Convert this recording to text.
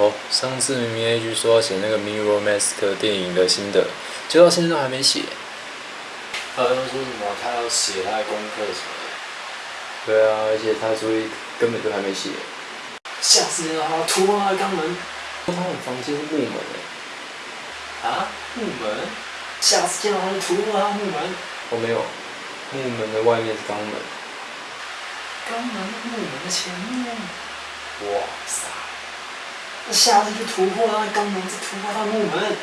哦，上次明明 A G 说要写那个《Mirror Mask》电影的心得，结果到现在都还没写。他好像说什么他要写他的功课什么的。对啊，而且他作业根本就还没写。下次见到他突破他肛门。他们房间是木门诶。啊？木门？下次见到他就突破他木门。哦，没有，木门的外面是肛门。肛门木门的前面。哇塞！那下次就突破他的肛门，再突破他的木门。